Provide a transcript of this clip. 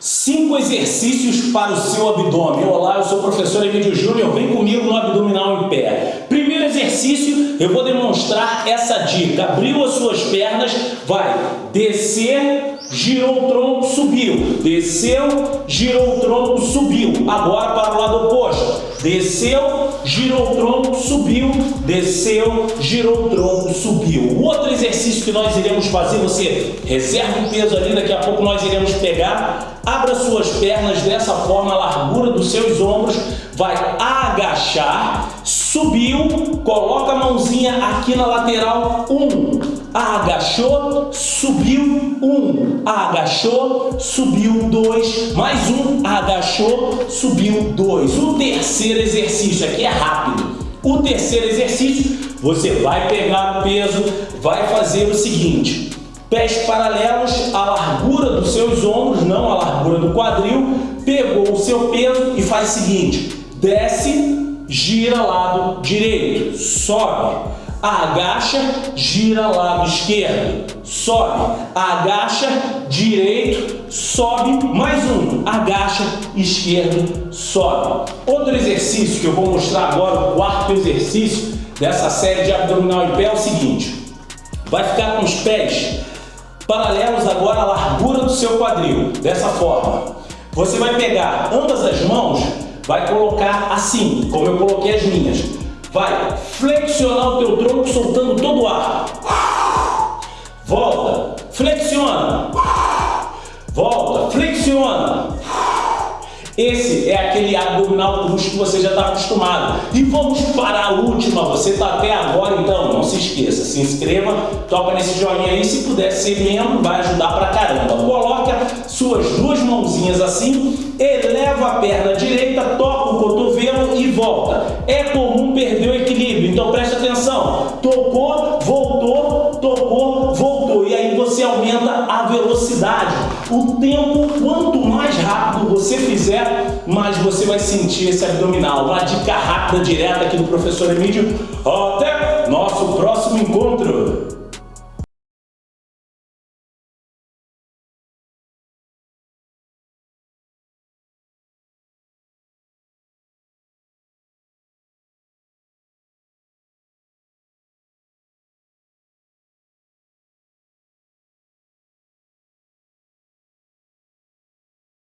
Cinco exercícios para o seu abdômen. Olá, eu sou o professor Emílio Júnior, vem comigo no abdominal em pé. Primeiro exercício, eu vou demonstrar essa dica. Abriu as suas pernas, vai descer, girou o tronco, subiu. Desceu, girou o tronco, subiu. Agora para o lado oposto. Desceu, girou o tronco, subiu. Desceu, girou o tronco, subiu. O outro exercício que nós iremos fazer, você reserva o peso ali, daqui a pouco nós iremos pegar. Abra suas pernas dessa forma, a largura dos seus ombros. Vai agachar, subiu, coloca a mãozinha aqui na lateral, um, agachou, subiu, um, agachou, subiu, dois, mais um, agachou, subiu, dois. O terceiro exercício aqui é rápido. O terceiro exercício, você vai pegar o peso, vai fazer o seguinte, pés paralelos à largura dos seus ombros, não à largura do quadril, pegou o seu peso e faz o seguinte, desce, gira lado direito, sobe, agacha, gira lado esquerdo, sobe, agacha, direito, sobe, mais um, agacha, esquerdo, sobe. Outro exercício que eu vou mostrar agora, o quarto exercício dessa série de abdominal em pé é o seguinte, vai ficar com os pés paralelos agora à largura do seu quadril, dessa forma. Você vai pegar ambas as mãos vai colocar assim, como eu coloquei as minhas. Vai flexionar o teu tronco soltando todo o ar. Volta, flexiona. Volta, flexiona. Esse é aquele abdominal cruz que você já está acostumado. E vamos para a última. Você está até agora, então não se esqueça. Se inscreva, toca nesse joinha aí. Se puder ser membro, vai ajudar pra caramba. Coloca suas duas mãozinhas assim, eleva a perna direita, toca o cotovelo e volta. É comum perder o equilíbrio, então preste atenção. Tocou, voltou, tocou, voltou. E aí você aumenta a velocidade. O tempo, quanto mais rápido você fizer, mais você vai sentir esse abdominal. Uma dica rápida, direta aqui do professor Emílio. Até nosso próximo encontro.